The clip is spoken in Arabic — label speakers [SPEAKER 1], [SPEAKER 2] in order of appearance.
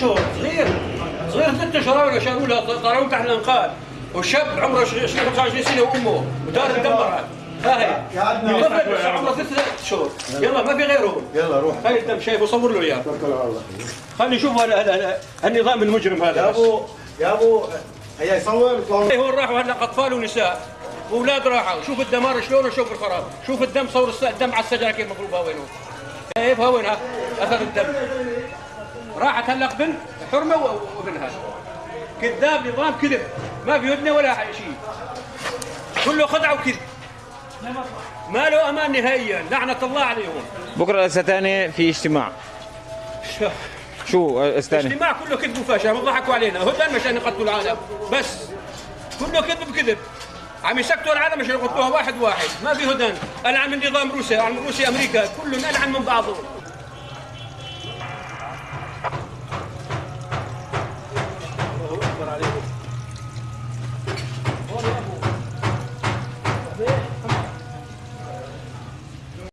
[SPEAKER 1] اشهر صغير. صغير ست اشهر ولا شالوا له طلعوا تحت الانقاض والشاب عمره 25 سنه وامه ودار تدمرت ها هي طفل عمره ست شهور. يلا ما في غيرهم
[SPEAKER 2] يلا روح.
[SPEAKER 1] هاي الدم شايف وصور له إياه.
[SPEAKER 2] توكل على الله.
[SPEAKER 1] خلي يشوف هذا هذا النظام المجرم هذا
[SPEAKER 2] يا. ابو يا أبو هيا يصور.
[SPEAKER 1] إيه هون راحوا هلا أطفال ونساء. وأولاد راحوا. شوف الدمار شلون شوف الخراب. شوف الدم صور الدم على السجره كيف مفروض هاوينه كيف هاوينها أثر الدم. راحت هلا بنت حرمة وابنها كذاب نظام كذب. ما في هدنه ولا شيء. كله خدعة وكذب. ما له أمان نهائيا. لعنة الله عليهم.
[SPEAKER 3] بكرة الثاني في اجتماع. شو؟ الثاني؟
[SPEAKER 1] الاجتماع كله كذب وفشل. ضحكوا علينا. هدن مشان يقتلوا العالم. بس. كله كذب بكذب. عم يسكتوا العالم عشان يقتلوها واحد واحد. ما في هدن العن من نظام روسيا. العن من روسيا أمريكا. كلهم ألعن من بعضهم. ありが。